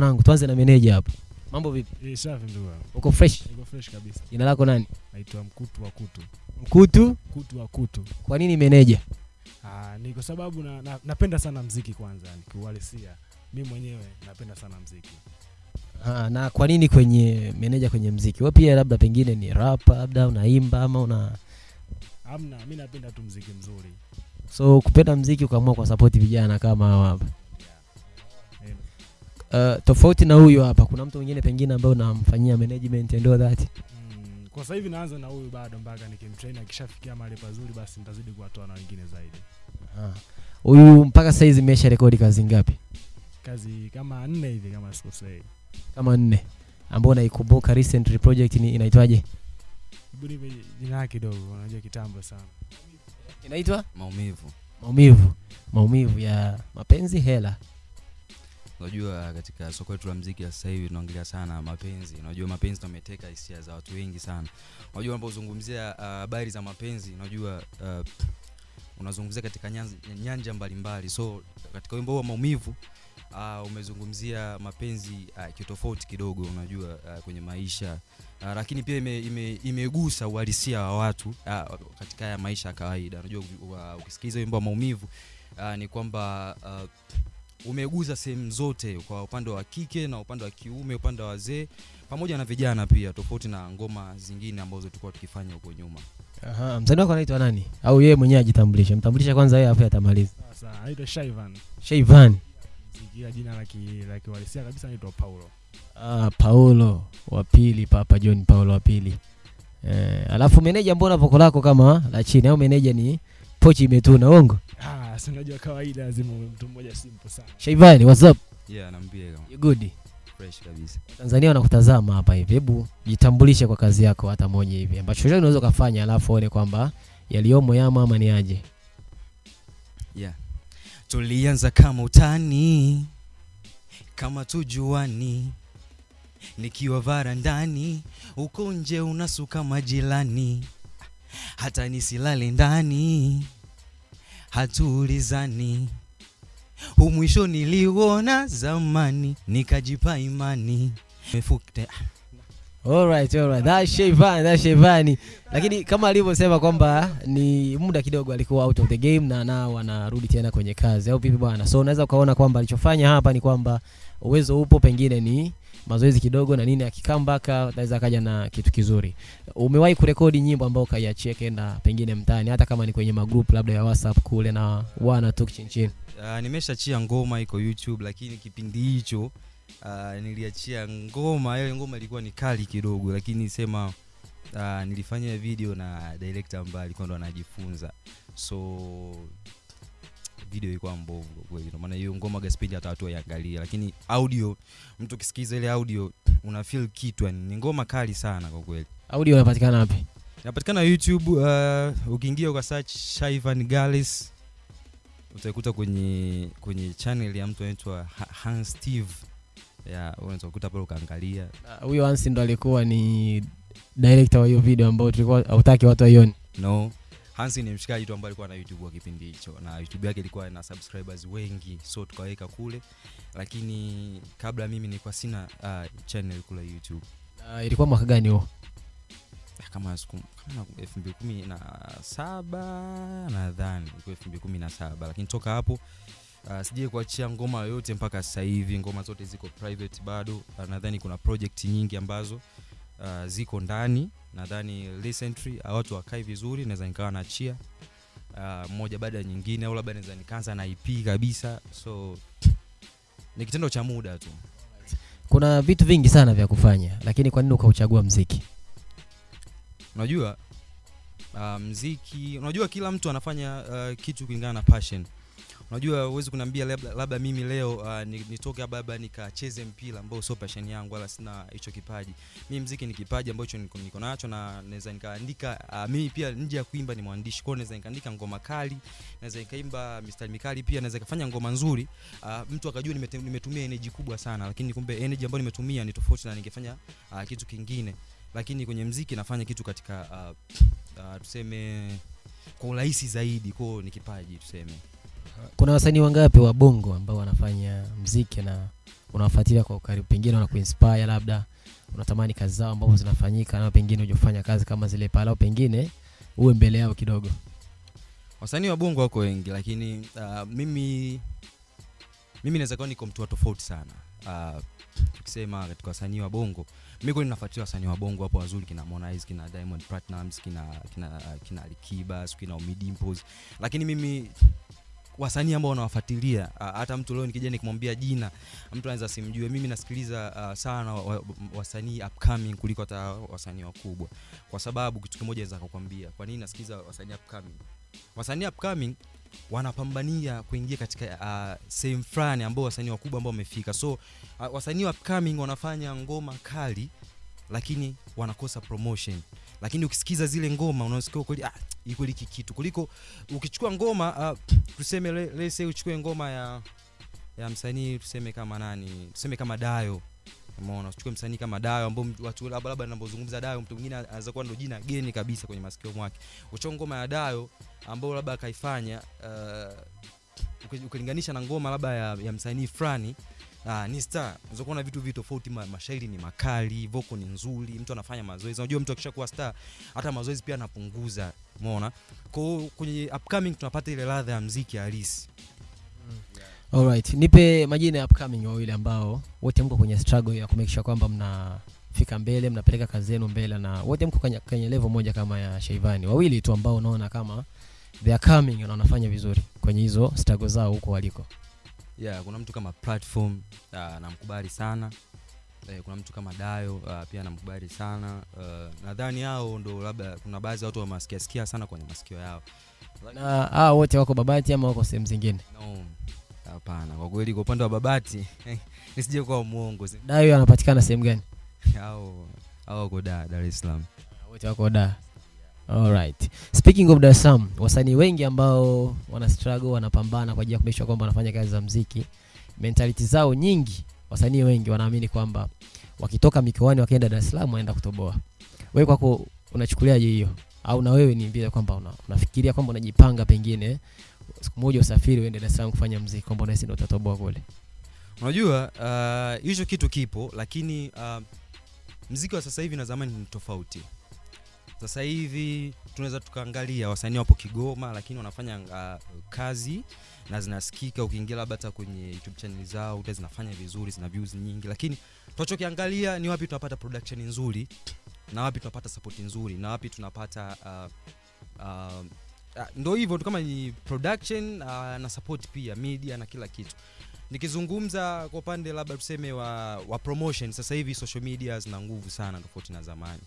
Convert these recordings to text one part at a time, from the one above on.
Mwanangu, tuanze na meneja hapo. Mambo vipi? Eh, safi ndugu yangu. Uko fresh? Niko fresh kabisa. Jina lako nani? Naitwa Mkutu wa Kutu. Mkutu. Kutu wa Kutu. Kwa nini meneja? Ah, ni kwa sababu na, na, napenda sana mziki kwanza, nikiuhalisia. Mimi mwenyewe napenda sana mziki. Ah, na kwa nini kwenye meneja kwenye mziki? Wewe pia labda pengine ni rapa, labda unaimba ama una Hamna, mimi napenda tu mziki mzuri. so kupenda mziki ukaamua kwa support vijana kama hawa hapa. Uh, tofauti na huyu hapa, kuna mtu mwingine pengine ambaye unamfanyia management and all that. mm, kwa sasa hivi naanza na huyu bado mpaka nikimtrain akishafikia mahali pazuri basi nitazidi kuwatoa na wengine zaidi. Ah. Huyu mpaka sasa hizi imesha rekodi kazi ngapi? Kazi kama nne hivi kama sikosei. Kama nne. Ambao naikumbuka recent project ni inaitwaje? Jina yake kidogo, unajua kitambo sana. Inaitwa maumivu maumivu. Maumivu ya mapenzi hela. Unajua katika soko letu la mziki la sasa hivi tunaongelea sana mapenzi. Unajua mapenzi tumeteka hisia za watu wengi sana. Unajua unapozungumzia habari habari za mapenzi unajua uh, unazungumzia katika nyanja, nyanja mbalimbali. So katika wimbo wa maumivu uh, umezungumzia mapenzi uh, kitofauti kidogo unajua uh, kwenye maisha. Uh, lakini pia imegusa ime, ime, uhalisia wa watu uh, katika haya maisha ya kawaida. Unajua uh, ukisikiliza wimbo wa maumivu uh, ni kwamba uh, umeguza sehemu zote kwa upande wa kike na upande wa kiume upande wa wazee pamoja na vijana pia tofauti na ngoma zingine ambazo tulikuwa tukifanya huko nyuma Aha, msanii wako anaitwa nani? Au yeye mwenyewe ajitambulishe? Mtambulisha kwanza yeye afu atamaliza. Sasa anaitwa Shaivan. Shayvan. Mziki jina la ki- la kiwalisia kabisa anaitwa Paulo. Ah, Paulo wa pili, Papa John Paulo wa pili. Eh, alafu meneja mbona voko lako kama la chini au meneja ni pochi imetuna ongo? Ah, si unajua kawaida lazima mtu mmoja simple sana. Shaivani what's up? yeah naambia kama You good? fresh kabisa Tanzania wanakutazama hapa hivi. Hebu jitambulishe kwa kazi yako hata moja hivi. Ambacho chochote unaweza kufanya alafu one kwamba yaliyomo yamo ama ni aje. yeah tulianza kama utani kama tujuani nikiwa varandani uko nje unasuka majilani hata nisilale ndani hatuulizani humwisho niliuona zamani nikajipa imani. Mefukte- Alright, alright. That's Shayvan, that's Shayvan. Lakini kama alivyosema kwamba ni muda kidogo alikuwa out of the game na nao anarudi tena kwenye kazi au vipi bwana? So unaweza ukaona kwamba alichofanya hapa ni kwamba uwezo upo, pengine ni mazoezi kidogo na nini, akikambaka anaweza akaja na kitu kizuri. Umewahi kurekodi nyimbo ambayo ukaiachia kenda pengine mtaani, hata kama ni kwenye magroup labda ya WhatsApp kule na wana tuk chin chin. Uh, nimeshachia ngoma iko YouTube lakini kipindi hicho uh, niliachia ngoma. Ile ngoma ilikuwa ni kali kidogo lakini sema uh, nilifanya video na director ambaye alikuwa ndo anajifunza. So video ilikuwa mbovu kweli. Maana hiyo ngoma gaspendi hata watu waiangalia lakini audio mtu kisikiza ile audio una feel kitu ni ngoma kali sana kwa kweli. Audio inapatikana wapi? inapatikana youtube uh, ukiingia kwa search shaivan galis utaikuta kwenye kwenye channel ya mtu anaitwa hans steve unaweza kukuta pale ukaangalia Ah, Huyo uh, Hansi ndo alikuwa ni director wa hiyo video ambayo tulikuwa hautaki watu waione. no hansi ni mshikaji tu ambaye alikuwa na youtube wa kipindi hicho na youtube yake ilikuwa na subscribers wengi so tukaweka kule lakini kabla mimi nilikuwa sina uh, channel kule youtube Uh, ilikuwa mwaka gani huo? Ah, kama elfu mbili kumi na saba nadhani elfu mbili kumi na saba lakini toka hapo uh, sijai kuachia ngoma yoyote mpaka sasa hivi. Ngoma zote ziko private bado. Uh, nadhani kuna project nyingi ambazo uh, ziko ndani. Nadhani recently uh, watu wakai vizuri naweza nikawa naachia. Uh, moja baada ya nyingine au labda naweza nikaanza na ip kabisa. So ni kitendo cha muda tu. Kuna vitu vingi sana vya kufanya, lakini kwa nini ukauchagua mziki? unajua uh, mziki unajua kila mtu anafanya uh, kitu kulingana na passion unajua uwezi kuniambia labda, labda mimi leo uh, nitoke hapa labda nikacheze mpira ambao sio passion yangu wala sina hicho kipaji. Mimi mziki ni kipaji ambacho niko, niko nacho na naweza nikaandika uh, mimi pia nje ya kuimba ni mwandishi. Kwa hiyo naweza nikaandika ngoma kali naweza nikaimba mistari mikali pia naweza kufanya ngoma nzuri. Uh, mtu akajua nimete- nimetumia energy kubwa sana lakini kumbe energy ambayo nimetumia ni tofauti na ningefanya uh, kitu kingine. Lakini kwenye mziki nafanya kitu katika uh, uh, tuseme kwa urahisi zaidi. Kwao ni kipaji tuseme kuna wasanii wangapi wa bongo ambao wanafanya mziki na unawafuatilia kwa ukaribu? Pengine wanakuinspire labda unatamani kazi zao ambazo zinafanyika na pengine hujafanya kazi kama zile pale au pengine uwe mbele yao kidogo? Wasanii wa bongo wako wengi lakini uh, mimi mimi naweza kuwa niko mtu wa tofauti sana. Uh, tukisema katika wasanii wa bongo mimi kweli nafuatilia wasanii wa bongo hapo wazuri kina Harmonize kina Diamond Platnumz kina kina kina Alikiba kina Ommy Dimpoz lakini mimi wasanii ambao wanawafuatilia. Uh, hata mtu leo nikija nikimwambia jina mtu anaweza simjue. Mimi nasikiliza uh, sana wa- wa- wasanii upcoming kuliko hata wasanii wakubwa. Kwa sababu kitu kimoja naweza kukwambia. Kwa nini nasikiliza wasanii upcoming? Wasanii upcoming wanapambania kuingia katika uh, sehemu fulani ambao wasanii wakubwa ambao wamefika. So uh, wasanii upcoming wanafanya ngoma kali lakini wanakosa promotion lakini ukisikiza zile ngoma unasikia kweli ah, iko hiki kitu. Kuliko ukichukua ngoma uh, tuseme le- let's say uchukue ngoma ya ya msanii tuseme kama nani tuseme kama Dayo. Umeona uchukue msanii kama Dayo ambao watu labda labda ninapozungumza Dayo mtu mwingine anaweza kuwa ndo jina geni kabisa kwenye masikio mwake. Uchukue ngoma ya Dayo ambao labda akaifanya uh, ukilinganisha na ngoma labda ya, ya msanii fulani Ah, ni star. Unaweza kuona vitu vitu tofauti. Ma, mashairi ni makali voko ni nzuri mtu anafanya mazoezi. Unajua mtu akishakuwa star hata mazoezi pia anapunguza umeona? Kwa hiyo kwenye upcoming tunapata ile ladha ya mziki halisi. Alright, nipe majina ya upcoming wawili ambao wote mko kwenye struggle ya kumekisha kwamba mnafika mbele, mnapeleka kazi zenu mbele na wote mko kwenye, kwenye level moja kama ya shaivani. Wawili tu ambao unaona kama they are coming na wanafanya vizuri kwenye hizo struggle zao huko waliko. Yeah, kuna mtu kama platform uh, namkubali sana. Eh, kuna mtu kama dayo uh, pia namkubali sana. Uh, nadhani hao ndo labda kuna baadhi ya watu wamasikiasikia sana kwenye masikio yao. Na hao wote wako Babati ama wako sehemu zingine? no hapana. Kwa kweli kwa upande wa babati nisije kuwa mwongo. Dayo anapatikana sehemu gani? au au wako da dar es salaam. Wote wako da alright speaking of Dar es Salaam wasanii wengi ambao wana struggle wanapambana kwa ajili ya kuhakikisha kwamba wanafanya kazi za mziki mentality zao nyingi wasanii wengi wanaamini kwamba wakitoka mikoani wakienda Dar es Salaam waenda kutoboa. Wewe kwako unachukuliaje hiyo? Au na wewe ni vile kwamba una, unafikiria kwamba unajipanga pengine siku moja usafiri uende Dar es Salaam kufanya mziki kwamba unahisi ndio utatoboa kule unajua hicho uh, hicho kitu kipo lakini uh, mziki wa sasa hivi na zamani ni tofauti sasa hivi tunaweza tukaangalia wasanii wapo kigoma lakini wanafanya uh, kazi na zinasikika. Ukiingia labda hata kwenye youtube channel zao uta zinafanya vizuri zina views nyingi. Lakini tunachokiangalia ni wapi tunapata production nzuri na wapi tunapata support nzuri na wapi tunapata uh, uh, uh, ndo hivyo tu kama ni production uh, na support pia media na kila kitu. Nikizungumza kwa upande labda tuseme wa, wa promotion sasa hivi social media zina nguvu sana tofauti na zamani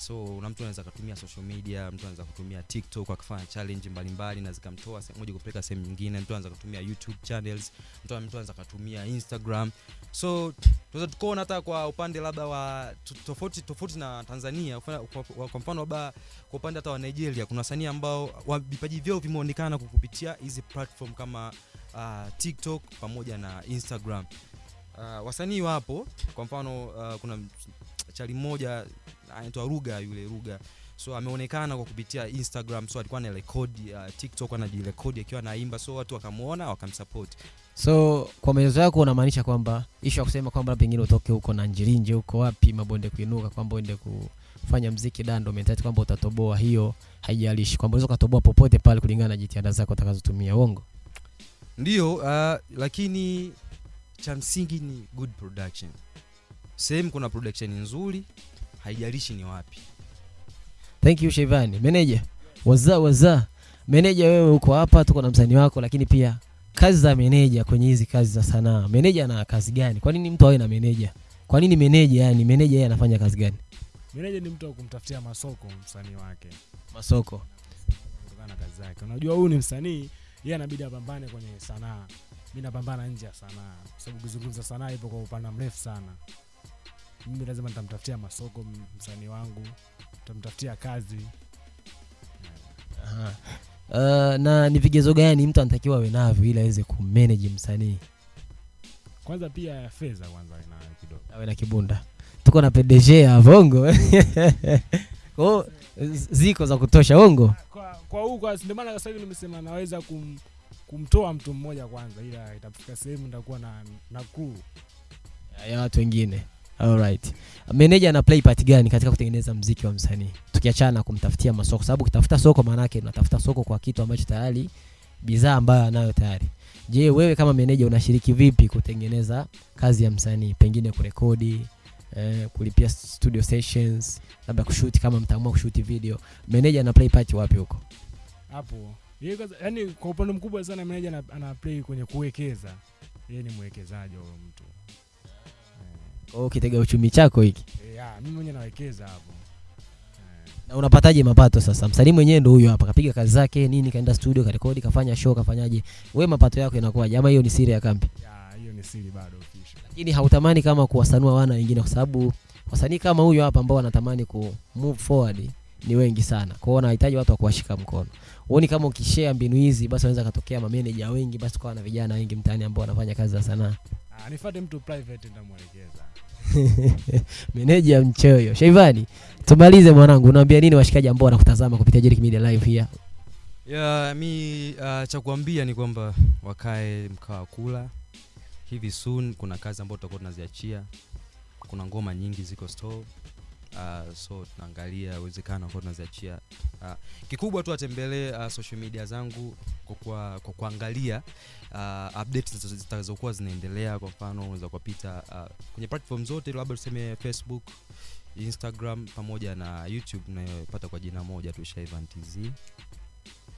so na mtu anaweza akatumia social media mtu anaweza kutumia tiktok akafanya challenge mbalimbali na zikamtoa sehemu moja kupeleka sehemu nyingine mtu anaweza kutumia youtube channels mtu anaweza kutumia instagram. So tunaweza tukaona hata kwa upande labda wa tofauti tofauti na tanzania Kwa- kwa mfano labda kwa upande hata wa nigeria kuna wasanii ambao vipaji vyao vimeonekana kupitia hizi platform kama uh, tiktok pamoja na instagram. Uh, wasanii wapo kwa mfano uh, kuna chali mmoja anaitwa ruga yule ruga. So ameonekana kwa kupitia instagram so alikuwa anarekodi uh, tiktok anajirekodi akiwa anaimba. So watu wakamwona wakamsupport. So kwa maelezo yako unamaanisha kwamba ishu ya kusema kwamba pengine utoke huko na njirinje huko wapi mabonde kuinuka kwamba uende kufanya mziki dando mentality kwamba utatoboa hiyo haijalishi kwamba unaweza ukatoboa popote pale kulingana na jitihada zako utakazotumia uongo? Ndio uh, lakini cha msingi ni good production. Sehemu kuna production nzuri haijalishi ni wapi. Thank you Shevani meneja waza waza. Meneja wewe uko hapa tuko na msanii wako lakini pia kazi za meneja kwenye hizi kazi za sanaa meneja ana kazi gani? Kwa nini mtu awe na meneja? Kwa nini meneja yani meneja yeye anafanya kazi gani? Meneja ni mtu wa kumtafutia masoko msanii wake. Masoko. Kutokana kazi zake. Unajua huyu ni msanii yeye anabidi apambane kwenye sanaa. Mi napambana nje ya sanaa. Kwa sababu kuzungumza sanaa ipo kwa upana mrefu sana mimi lazima nitamtafutia masoko msani msanii wangu nitamtafutia kazi. Aha. Uh, na ni vigezo gani mtu anatakiwa awe navyo ili aweze kumanage msanii? Kwanza pia fedha kwanza inayo kidogo. Awe na kibunda. Tuko na PDG ya vongo. Kwao ziko za kutosha ongo kwa kwa kwa ndio maana sasa hivi nimesema naweza kum, kumtoa mtu mmoja kwanza ila itafika sehemu nitakuwa na na kuu ya watu wengine alright meneja ana play part gani katika kutengeneza mziki wa msanii? Tukiachana na kumtafutia masoko. Sababu ukitafuta soko maanake unatafuta soko kwa kitu ambacho tayari bidhaa ambayo anayo tayari. Je wewe kama meneja unashiriki vipi kutengeneza kazi ya msanii? Pengine kurekodi eh, kulipia studio sessions labda kushuti kama mtaamua kushuti video. Meneja ana play part wapi huko? Hapo. Yani kwa upande mkubwa sana meneja ana, play kwenye kuwekeza. Yeye ni mwekezaji wa mtu Kwa hiyo ukitega uchumi chako hiki. Yeah, mimi mwenyewe nawekeza hapo. Na unapataje mapato sasa? Msanii mwenyewe ndio huyo hapa kapiga kazi zake nini kaenda studio karekodi kafanya show kafanyaje? We mapato yako inakuwaje ama hiyo ni siri ya kambi? Ya hiyo ni siri bado official. Lakini hautamani kama kuwasanua wana wengine kwa sababu wasanii kama huyo hapa ambao wanatamani ku move forward ni wengi sana. Kwa hiyo wanahitaji watu wa kuwashika mkono. Huoni kama ukishare mbinu hizi basi wanaweza katokea mameneja wengi basi tukawa na vijana wengi mtaani ambao wanafanya kazi za sanaa. Ah nifuate mtu private nitamwelekeza. Meneja mchoyo. Shaivani tumalize mwanangu unaambia nini washikaji ambao wanakutazama kupitia Jerick Media live here ya mi uh, cha kuambia ni kwamba wakae mkaa wa kula. Hivi soon kuna kazi ambayo tutakuwa tunaziachia. Kuna ngoma nyingi ziko store uh, so tunaangalia uwezekano ambao tunaziachia. Uh, kikubwa tu atembelee uh, social media zangu kwa, kuangalia uh, updates zitakazokuwa zinaendelea. Kwa mfano unaweza kupita uh, kwenye platform zote labda tuseme facebook instagram pamoja na youtube unayopata kwa jina moja tu Shaivan TZ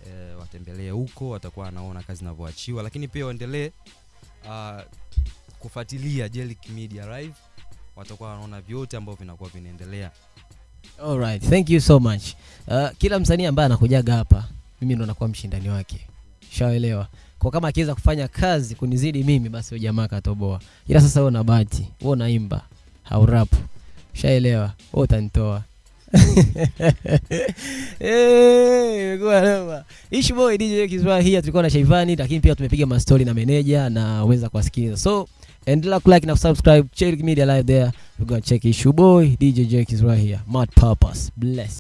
eh, watembelee huko watakuwa wanaona kazi inavyoachiwa lakini pia waendelee uh, kufuatilia Jelic Media Live watakuwa wanaona vyote ambavyo vinakuwa vinaendelea Alright, thank you so much. Uh, kila msanii ambaye anakujaga hapa mimi ndo nakuwa mshindani wake. Shaelewa. Kwa kama akiweza kufanya kazi kunizidi mimi basi huyo jamaa katoboa. Ila sasa wewe una bahati, wewe unaimba, rap. Shaelewa. Wewe utanitoa. Ishi boy DJ Kiswahili, tulikuwa na Shaivani lakini pia tumepiga mastori na meneja na uweza kuwasikiliza. So endelea kulike na subscribe. Check Media Live there. We're gonna check Issue Boy, DJ Jake is right here. Mad Purpose. Bless.